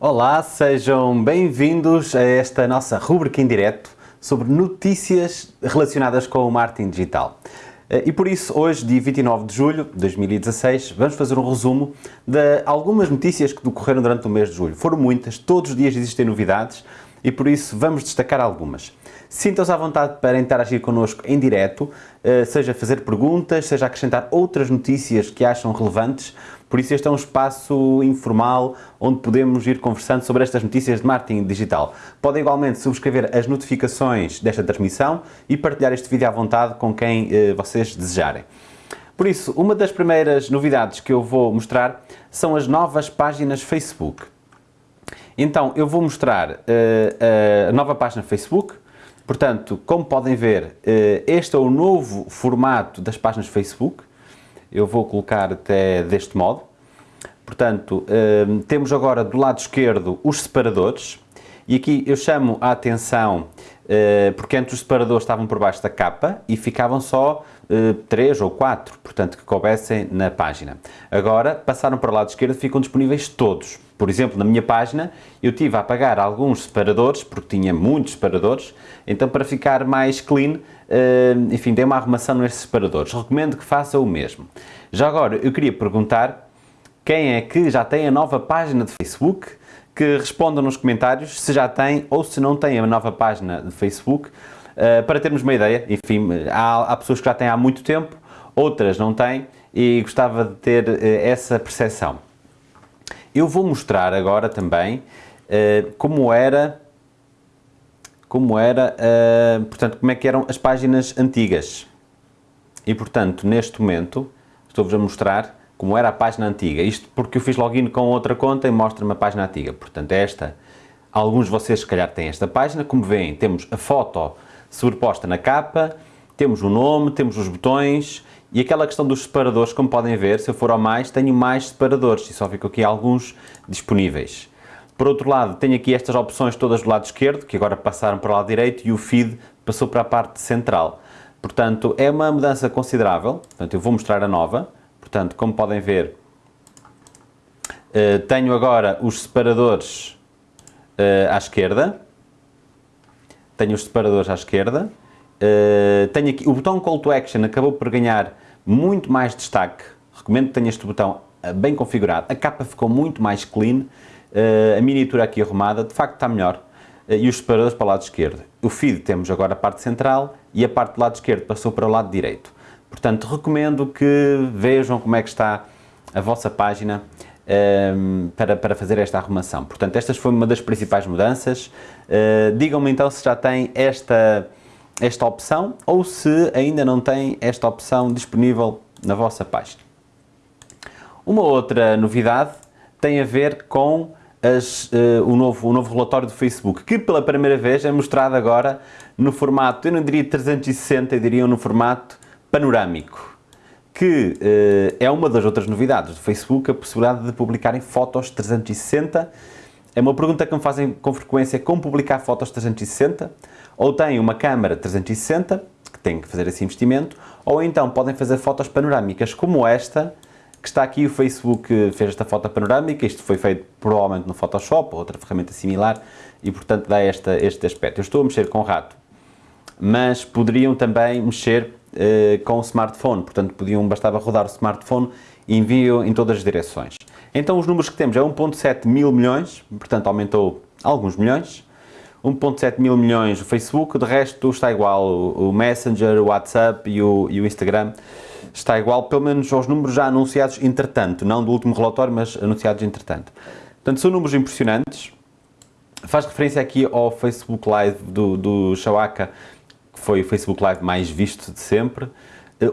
Olá, sejam bem-vindos a esta nossa rubrica em direto sobre notícias relacionadas com o marketing digital. Eh, e por isso, hoje, dia 29 de julho de 2016, vamos fazer um resumo de algumas notícias que decorreram durante o mês de julho. Foram muitas, todos os dias existem novidades e por isso vamos destacar algumas. Sintam-se à vontade para interagir connosco em direto, eh, seja fazer perguntas, seja acrescentar outras notícias que acham relevantes. Por isso este é um espaço informal onde podemos ir conversando sobre estas notícias de marketing digital. Podem igualmente subscrever as notificações desta transmissão e partilhar este vídeo à vontade com quem eh, vocês desejarem. Por isso, uma das primeiras novidades que eu vou mostrar são as novas páginas Facebook. Então, eu vou mostrar uh, a nova página Facebook, Portanto, como podem ver, eh, este é o novo formato das páginas Facebook. Eu vou colocar até deste modo. Portanto, eh, temos agora do lado esquerdo os separadores. E aqui eu chamo a atenção, eh, porque antes os separadores estavam por baixo da capa e ficavam só três ou quatro, portanto, que coubessem na página. Agora, passaram para o lado esquerdo e ficam disponíveis todos. Por exemplo, na minha página, eu tive a apagar alguns separadores, porque tinha muitos separadores, então para ficar mais clean, eh, enfim, dei uma arrumação nesses separadores. Recomendo que faça o mesmo. Já agora, eu queria perguntar quem é que já tem a nova página de Facebook, que respondam nos comentários se já tem ou se não tem a nova página de Facebook, eh, para termos uma ideia. Enfim, há, há pessoas que já têm há muito tempo, outras não têm, e gostava de ter eh, essa percepção. Eu vou mostrar agora também uh, como era, como era, portanto, como é que eram as páginas antigas. E, portanto, neste momento, estou-vos a mostrar como era a página antiga. Isto porque eu fiz login com outra conta e mostra-me a página antiga. Portanto, é esta, alguns de vocês se calhar têm esta página. Como veem, temos a foto sobreposta na capa, temos o nome, temos os botões, e aquela questão dos separadores, como podem ver, se eu for ao mais, tenho mais separadores e só ficam aqui alguns disponíveis. Por outro lado, tenho aqui estas opções todas do lado esquerdo, que agora passaram para o lado direito e o feed passou para a parte central. Portanto, é uma mudança considerável. Portanto, eu vou mostrar a nova. Portanto, como podem ver, eh, tenho agora os separadores eh, à esquerda. Tenho os separadores à esquerda. Uh, tenho aqui, o botão Call to Action acabou por ganhar muito mais destaque. Recomendo que tenha este botão bem configurado. A capa ficou muito mais clean. A miniatura aqui arrumada, de facto está melhor. e os separadores para o lado esquerdo. O feed temos agora a parte central e a parte do lado esquerdo passou para o lado direito. Portanto, recomendo que vejam como é que está a vossa página um, para, para fazer esta arrumação. Portanto, esta foi uma das principais mudanças. Digam-me então se já tem esta esta opção ou se ainda não tem esta opção disponível na vossa página. Uma outra novidade tem a ver com as, uh, o, novo, o novo relatório do Facebook, que pela primeira vez é mostrado agora no formato, eu não diria 360, eu diria no formato panorâmico, que uh, é uma das outras novidades do Facebook, a possibilidade de publicarem fotos 360. É uma pergunta que me fazem com frequência, como publicar fotos 360? Ou têm uma câmara 360, que tem que fazer esse investimento, ou então podem fazer fotos panorâmicas como esta, que está aqui, o Facebook fez esta foto panorâmica, isto foi feito provavelmente no Photoshop ou outra ferramenta similar, e portanto dá esta, este aspecto. Eu estou a mexer com o rato, mas poderiam também mexer uh, com o smartphone, portanto podiam, bastava rodar o smartphone e enviam em todas as direções. Então os números que temos é 1.7 mil milhões, portanto aumentou alguns milhões, 1.7 mil milhões o Facebook, de resto está igual, o Messenger, o WhatsApp e o, e o Instagram está igual, pelo menos aos números já anunciados entretanto, não do último relatório, mas anunciados entretanto. Portanto, são números impressionantes, faz referência aqui ao Facebook Live do, do Shawaka, foi o Facebook Live mais visto de sempre.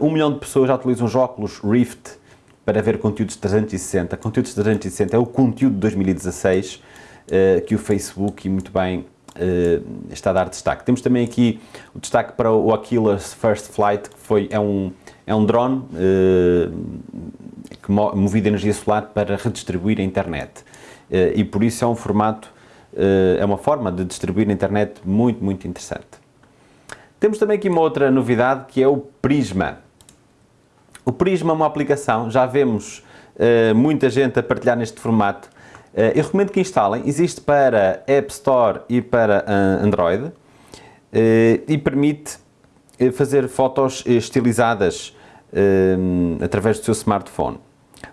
Um milhão de pessoas já utilizam os óculos Rift para ver conteúdos 360. Conteúdos 360 é o conteúdo de 2016 eh, que o Facebook, e muito bem, uh, está a dar destaque. Temos também aqui o destaque para o Aquilus First Flight, que foi, é, um, é um drone que movido a energia solar para redistribuir a internet. E por isso é um formato, é uma forma de distribuir a internet muito, muito interessante. Temos também aqui uma outra novidade que é o Prisma. O Prisma é uma aplicação, já vemos muita gente a partilhar neste formato, eu recomendo que instalem, existe para App Store e para Android e permite fazer fotos estilizadas através do seu smartphone.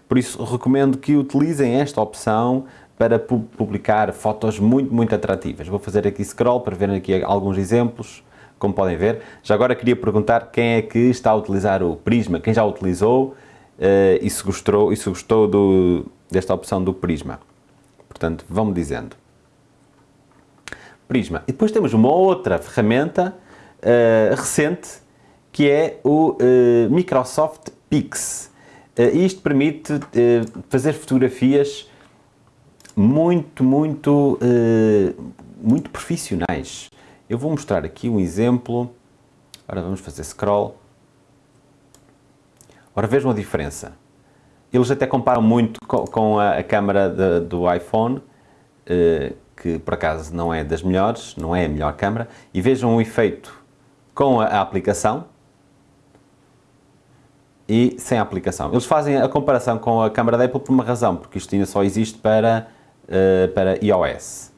Por isso, recomendo que utilizem esta opção para publicar fotos muito, muito atrativas. Vou fazer aqui scroll para ver aqui alguns exemplos, como podem ver. Já agora queria perguntar quem é que está a utilizar o Prisma, quem já utilizou uh, e se gostou, e se gostou do, desta opção do Prisma. Portanto, vão-me dizendo. Prisma. E depois temos uma outra ferramenta uh, recente, que é o uh, Microsoft Pix. isto permite fazer fotografias muito, muito, uh, muito profissionais. Eu vou mostrar aqui um exemplo. Agora vamos fazer scroll. Ora, vejam a diferença. Eles até comparam muito com, com a, a, câmera de, do iPhone, uh, que por acaso não é das melhores, não é a melhor câmera, e vejam o efeito com a, a aplicação e sem a aplicação. Eles fazem a comparação com a câmera da Apple por uma razão, porque isto ainda só existe para uh, para iOS.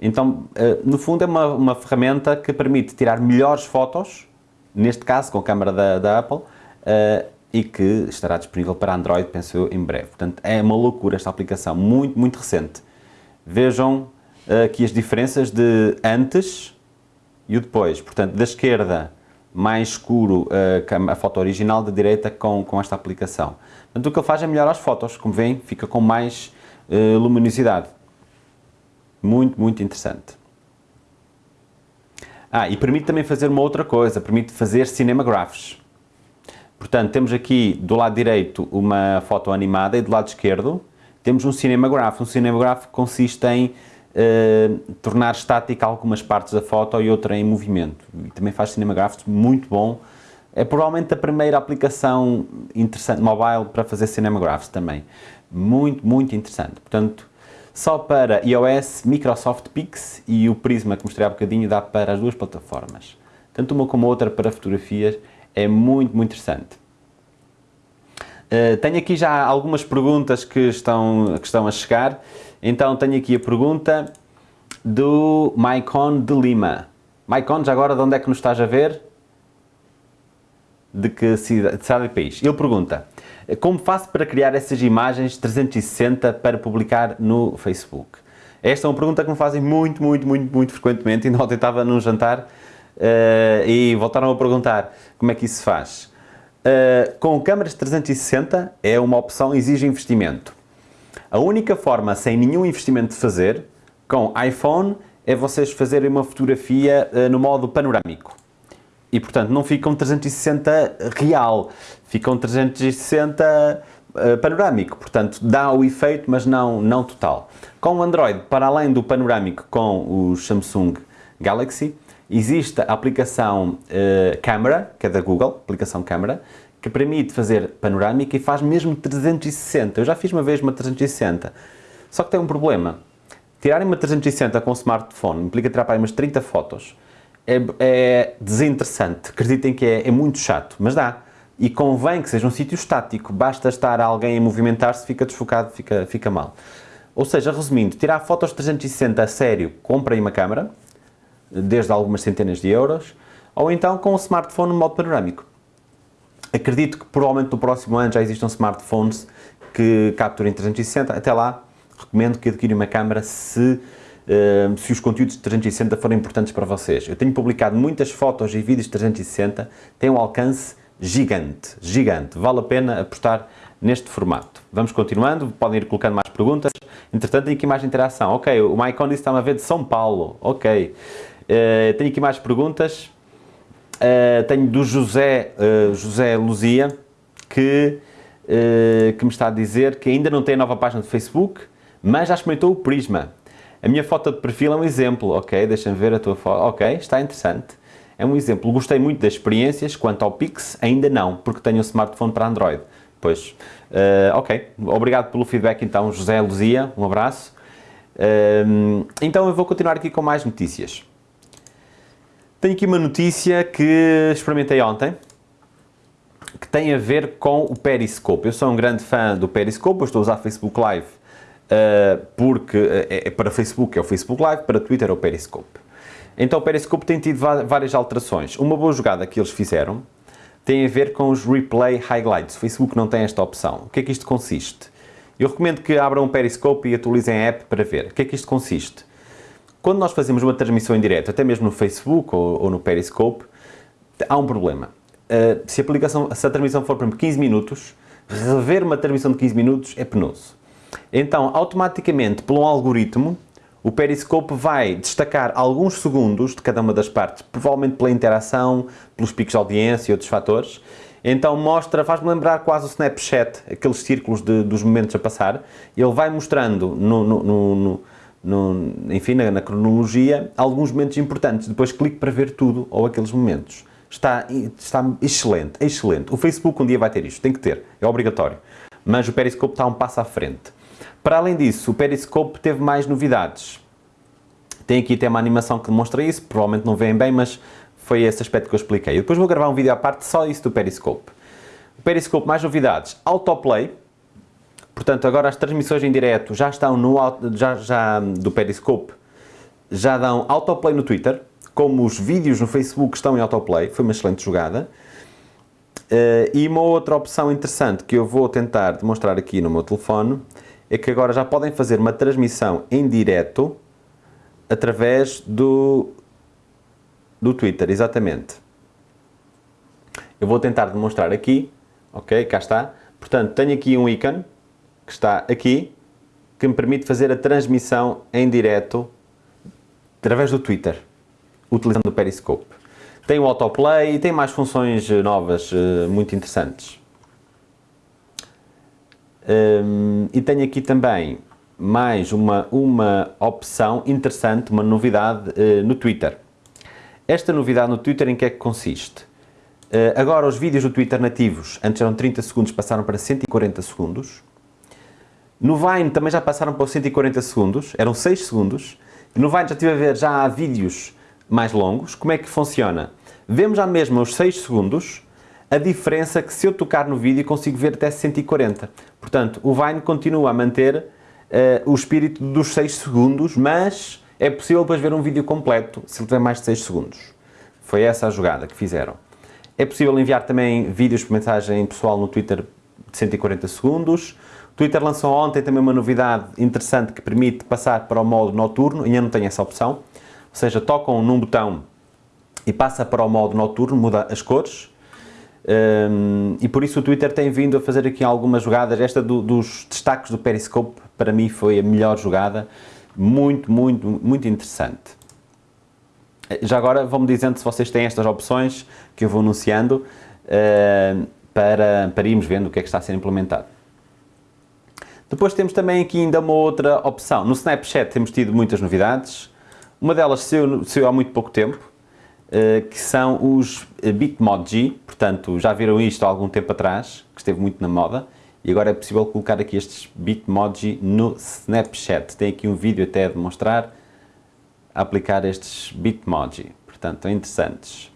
Então, uh, no fundo, é uma, uma ferramenta que permite tirar melhores fotos, neste caso com a câmera da, da Apple, uh, e que estará disponível para Android, penso eu, em breve. Portanto, é uma loucura esta aplicação, muito, muito recente. Vejam aqui as diferenças de antes e o depois. Portanto, da esquerda, mais escuro a, foto original, da direita com, com esta aplicação. Portanto, o que ele faz é melhorar as fotos, como veem, fica com mais luminosidade. Muito, muito interessante. Ah, e permite também fazer uma outra coisa, permite fazer cinemagraphs. Portanto, temos aqui do lado direito uma foto animada e do lado esquerdo temos um cinemagraph. Um cinemagraph consiste em uh, tornar estática algumas partes da foto e outra em movimento. E também faz cinemagraphs muito bom. É provavelmente a primeira aplicação interessante mobile para fazer cinemagraphs também. Muito, muito interessante. Portanto, só para iOS, Microsoft Pix e o Prisma que mostrei há bocadinho dá para as duas plataformas. Tanto uma como a outra para fotografias é muito, muito interessante. Uh, tenho aqui já algumas perguntas que estão, que estão a chegar. Então tenho aqui a pergunta do Maicon de Lima. Maicon, já agora de onde é que nos estás a ver? De que cidade, de cidade e país? Ele pergunta, como faço para criar essas imagens 360 para publicar no Facebook? Esta é uma pergunta que me fazem muito, muito, muito, muito frequentemente. Ainda ontem estava num jantar uh, e voltaram a perguntar como é que isso se faz. Uh, com câmaras 360 é uma opção, exige investimento. A única forma sem nenhum investimento de fazer, com iPhone, é vocês fazerem uma fotografia uh, no modo panorâmico e portanto não ficam 360 real, ficam 360 uh, panorâmico, portanto dá o efeito mas não, não total. Com o Android, para além do panorâmico com o Samsung Galaxy, existe a aplicação uh, Camera, que é da Google, aplicação Câmara, que permite fazer panorâmica e faz mesmo 360. Eu já fiz uma vez uma 360, só que tem um problema. Tirarem uma 360 com o smartphone implica tirar para aí umas 30 fotos é, é desinteressante, acreditem que é, é muito chato, mas dá. E convém que seja um sítio estático, basta estar alguém a movimentar-se, fica desfocado, fica, fica mal. Ou seja, resumindo, tirar fotos 360 a sério, comprem uma câmera, desde algumas centenas de euros, ou então com um smartphone no modo panorâmico. Acredito que provavelmente no próximo ano já existam smartphones que capturem 360, até lá recomendo que adquirem uma câmera se se os conteúdos de 360 forem importantes para vocês. Eu tenho publicado muitas fotos e vídeos de 360, tem um alcance gigante, gigante. Vale a pena apostar neste formato. Vamos continuando, podem ir colocando mais perguntas. Entretanto, tenho aqui mais interação. Ok, o Maicon está a ver de São Paulo. Ok. Uh, tenho aqui mais perguntas. Uh, tenho do José, uh, José Luzia, que, que me está a dizer que ainda não tem a nova página de Facebook, mas já experimentou o Prisma. A minha foto de perfil é um exemplo, ok? Deixa-me ver a tua foto. Ok, está interessante. É um exemplo. Gostei muito das experiências. Quanto ao Pix, ainda não, porque tenho um smartphone para Android. Pois, uh, ok. Obrigado pelo feedback então, José Luzia. Um abraço. Uh, então eu vou continuar aqui com mais notícias. Tenho aqui uma notícia que experimentei ontem, que tem a ver com o Periscope. Eu sou um grande fã do Periscope, eu estou a usar Facebook Live porque é, é para Facebook é o Facebook Live, para Twitter é o Periscope. Então o Periscope tem tido várias alterações. Uma boa jogada que eles fizeram tem a ver com os Replay Highlights. O Facebook não tem esta opção. O que é que isto consiste? Eu recomendo que abram um Periscope e atualizem a app para ver. O que é que isto consiste? Quando nós fazemos uma transmissão em direto, até mesmo no Facebook ou, ou no Periscope, há um problema. Uh, se, a aplicação, se a transmissão for para 15 minutos, rever uma transmissão de 15 minutos é penoso. Então, automaticamente, por um algoritmo, o Periscope vai destacar alguns segundos de cada uma das partes, provavelmente pela interação, pelos picos de audiência e outros fatores. Então mostra, faz-me lembrar quase o Snapchat, aqueles círculos de, dos momentos a passar. Ele vai mostrando, no, no, no, enfim, na, na, cronologia, alguns momentos importantes. Depois clique para ver tudo ou aqueles momentos. Está, está excelente, excelente. O Facebook um dia vai ter isto, tem que ter, é obrigatório. Mas o Periscope está um passo à frente. Para além disso, o Periscope teve mais novidades. Tem aqui até uma animação que demonstra isso, provavelmente não veem bem, mas foi esse aspecto que eu expliquei. E depois vou gravar um vídeo à parte só isso do Periscope. O Periscope, mais novidades, autoplay. Portanto, agora as transmissões em direto já estão no já, já do Periscope, já dão autoplay no Twitter, como os vídeos no Facebook estão em autoplay, foi uma excelente jogada. Uh, e uma outra opção interessante que eu vou tentar demonstrar aqui no meu telefone é que agora já podem fazer uma transmissão em direto através do, do Twitter, exatamente. Eu vou tentar demonstrar aqui, ok, cá está. Portanto, tenho aqui um ícone, que está aqui, que me permite fazer a transmissão em direto através do Twitter, utilizando o Periscope. Tem o autoplay e tem mais funções novas eh, muito interessantes. Um, e tenho aqui também mais uma, uma opção interessante, uma novidade uh, no Twitter. Esta novidade no Twitter em que é que consiste? Uh, agora os vídeos do Twitter nativos, antes eram 30 segundos, passaram para 140 segundos. No Vine também já passaram para os 140 segundos, eram 6 segundos. No Vine já estive a ver, já há vídeos mais longos. Como é que funciona? Vemos já mesmo os 6 segundos, a diferença é que se eu tocar no vídeo consigo ver até 140. Portanto, o Vine continua a manter uh, o espírito dos 6 segundos, mas é possível depois ver um vídeo completo se ele tiver mais de 6 segundos. Foi essa a jogada que fizeram. É possível enviar também vídeos por mensagem pessoal no Twitter de 140 segundos. O Twitter lançou ontem também uma novidade interessante que permite passar para o modo noturno, ainda não tem essa opção. Ou seja, tocam num botão e passa para o modo noturno, muda as cores. Um, e por isso o Twitter tem vindo a fazer aqui algumas jogadas. Esta do, dos destaques do Periscope, para mim, foi a melhor jogada. Muito, muito, muito interessante. Já agora vão-me dizendo se vocês têm estas opções que eu vou anunciando uh, para, para irmos vendo o que é que está a ser implementado. Depois temos também aqui ainda uma outra opção. No Snapchat temos tido muitas novidades. Uma delas saiu, saiu há muito pouco tempo, eh, que são os Bitmoji, portanto já viram isto há algum tempo atrás, que esteve muito na moda, e agora é possível colocar aqui estes Bitmoji no Snapchat. Tem aqui um vídeo até a demonstrar a aplicar estes Bitmoji, portanto são interessantes.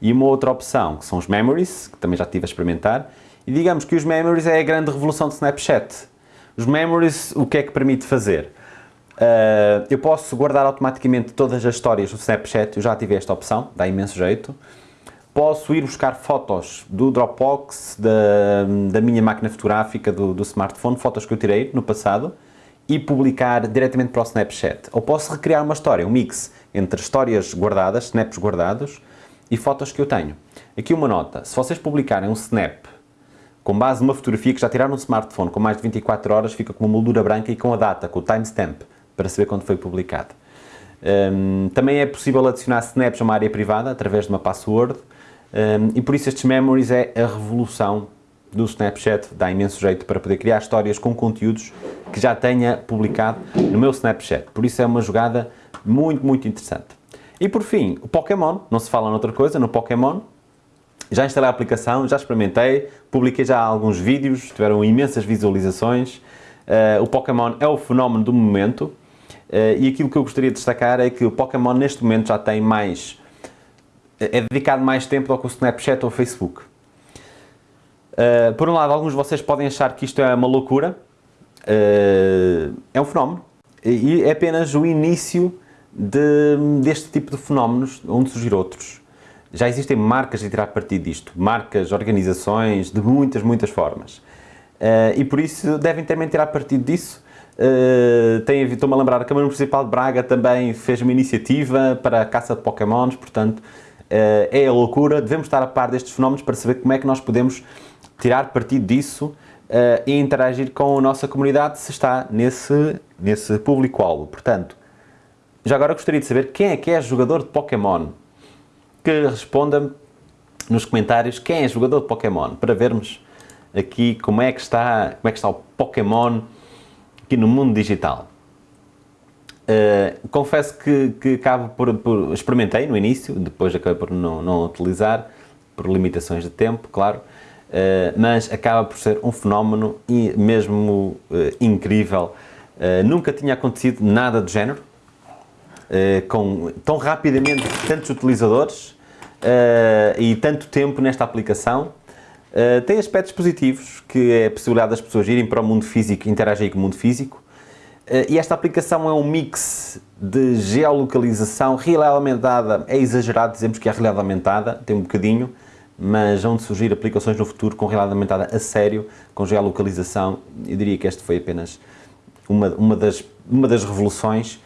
E uma outra opção, que são os Memories, que também já estive a experimentar, e digamos que os Memories é a grande revolução do Snapchat. Os Memories, o que é que permite fazer? Uh, eu posso guardar automaticamente todas as histórias do Snapchat, eu já tive esta opção, dá imenso jeito. Posso ir buscar fotos do Dropbox, da, da minha máquina fotográfica, do, do smartphone, fotos que eu tirei no passado, e publicar diretamente para o Snapchat. Ou posso recriar uma história, um mix entre histórias guardadas, snaps guardados, e fotos que eu tenho. Aqui uma nota, se vocês publicarem um snap com base numa fotografia que já tiraram no smartphone com mais de 24 horas, fica com uma moldura branca e com a data, com o timestamp para saber quando foi publicado. Um, também é possível adicionar snaps a uma área privada através de uma password um, e por isso estes memories é a revolução do Snapchat, dá imenso jeito para poder criar histórias com conteúdos que já tenha publicado no meu Snapchat. Por isso é uma jogada muito, muito interessante. E por fim, o Pokémon, não se fala noutra coisa, no Pokémon, já instalei a aplicação, já experimentei, publiquei já alguns vídeos, tiveram imensas visualizações. Uh, o Pokémon é o fenómeno do momento, e aquilo que eu gostaria de destacar é que o Pokémon neste momento já tem mais... é dedicado mais tempo do que o Snapchat ou o Facebook. Uh, por um lado, alguns de vocês podem achar que isto é uma loucura, é um fenómeno e é apenas o início de, deste tipo de fenómenos onde surgir outros. Já existem marcas a tirar partido disto, marcas, organizações, de muitas, muitas formas. E por isso devem também tirar partido disso. Uh, Estou-me a lembrar, a Câmara Municipal de Braga também fez uma iniciativa para a caça de Pokémons, portanto, uh, é a loucura. Devemos estar a par destes fenómenos para saber como é que nós podemos tirar partido disso uh, e interagir com a nossa comunidade se está nesse, nesse público-alvo. Portanto, já agora gostaria de saber quem é que é jogador de Pokémon. Que responda nos comentários quem é jogador de Pokémon, para vermos aqui como é que está, como é que está o Pokémon aqui no mundo digital. Uh, confesso que, que acabo por, por, experimentei no início, depois acabei por não, não utilizar, por limitações de tempo, claro, uh, mas acaba por ser um fenómeno mesmo uh, incrível. nunca tinha acontecido nada do género, com tão rapidamente tantos utilizadores e tanto tempo nesta aplicação. Tem aspectos positivos, que é a possibilidade das pessoas irem para o mundo físico interagirem com o mundo físico, e esta aplicação é um mix de geolocalização, realidade aumentada, é exagerado dizemos que é realidade aumentada, tem um bocadinho, mas vão surgir aplicações no futuro com realidade aumentada a sério, com geolocalização. Eu diria que este foi apenas uma, uma, das, uma das revoluções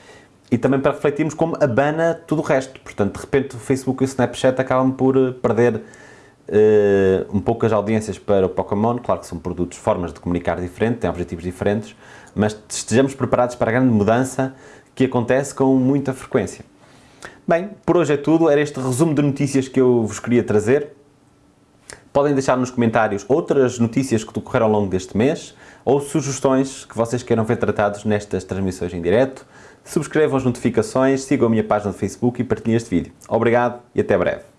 e também para refletirmos como abana tudo o resto. Portanto, de repente o Facebook e o Snapchat acabam por eh, perder uh, um pouco as audiências para o Pokémon. Claro que são produtos, formas de comunicar diferentes, têm objetivos diferentes, mas estejamos preparados para a grande mudança que acontece com muita frequência. Bem, por hoje é tudo. Era este resumo de notícias que eu vos queria trazer. Podem deixar nos comentários outras notícias que decorreram ao longo deste mês ou sugestões que vocês queiram ver tratados nestas transmissões em direto. Subscrevam as notificações, sigam a minha página no Facebook e partilhem este vídeo. Obrigado e até breve.